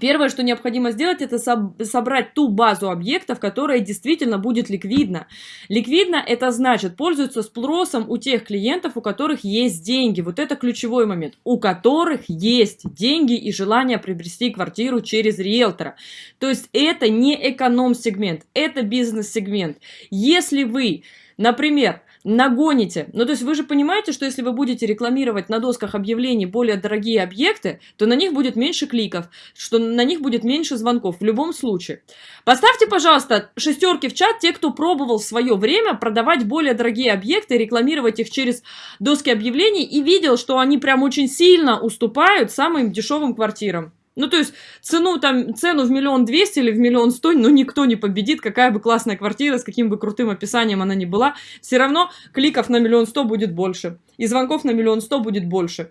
Первое, что необходимо сделать, это собрать ту базу объектов, которая действительно будет ликвидна. Ликвидно это значит пользуется спросом у тех клиентов, у которых есть деньги. Вот это ключевой момент. У которых есть деньги и желание приобрести квартиру через риэлтора. То есть это не эконом-сегмент, это бизнес-сегмент. Если вы, например, нагоните. Ну, то есть вы же понимаете, что если вы будете рекламировать на досках объявлений более дорогие объекты, то на них будет меньше кликов, что на них будет меньше звонков в любом случае. Поставьте, пожалуйста, шестерки в чат те, кто пробовал в свое время продавать более дорогие объекты, рекламировать их через доски объявлений и видел, что они прям очень сильно уступают самым дешевым квартирам. Ну, то есть цену там, цену в миллион двести или в миллион сто, ну, никто не победит, какая бы классная квартира, с каким бы крутым описанием она ни была, все равно кликов на миллион сто будет больше, и звонков на миллион сто будет больше.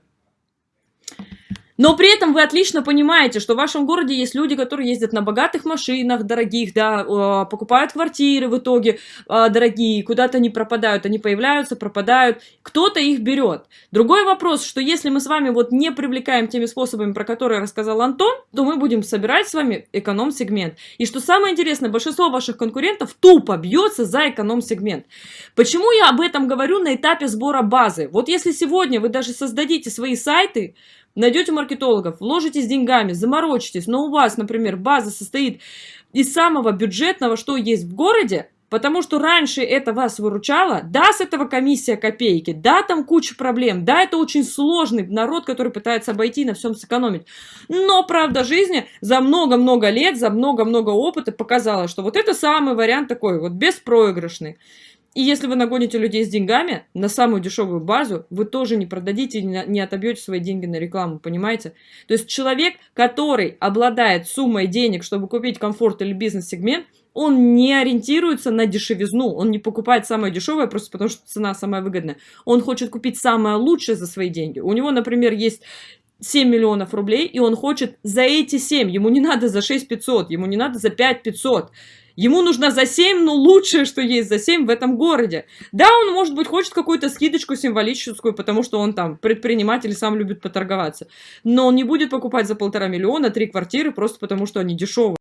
Но при этом вы отлично понимаете, что в вашем городе есть люди, которые ездят на богатых машинах, дорогих, да, покупают квартиры в итоге а, дорогие, куда-то не пропадают, они появляются, пропадают, кто-то их берет. Другой вопрос, что если мы с вами вот не привлекаем теми способами, про которые рассказал Антон, то мы будем собирать с вами эконом-сегмент. И что самое интересное, большинство ваших конкурентов тупо бьется за эконом-сегмент. Почему я об этом говорю на этапе сбора базы? Вот если сегодня вы даже создадите свои сайты, Найдете маркетологов, вложитесь деньгами, заморочитесь, но у вас, например, база состоит из самого бюджетного, что есть в городе, потому что раньше это вас выручало, да, с этого комиссия копейки, да, там куча проблем, да, это очень сложный народ, который пытается обойти, на всем сэкономить. Но правда жизни за много-много лет, за много-много опыта показала, что вот это самый вариант такой, вот беспроигрышный. И если вы нагоните людей с деньгами на самую дешевую базу, вы тоже не продадите и не отобьете свои деньги на рекламу, понимаете? То есть человек, который обладает суммой денег, чтобы купить комфорт или бизнес-сегмент, он не ориентируется на дешевизну, он не покупает самое дешевое просто потому, что цена самая выгодная. Он хочет купить самое лучшее за свои деньги. У него, например, есть 7 миллионов рублей, и он хочет за эти 7, ему не надо за 6 500, ему не надо за 5 500. Ему нужно за 7, но лучшее, что есть за 7 в этом городе. Да, он, может быть, хочет какую-то скидочку символическую, потому что он там предприниматель сам любит поторговаться. Но он не будет покупать за полтора миллиона три квартиры просто потому, что они дешевые.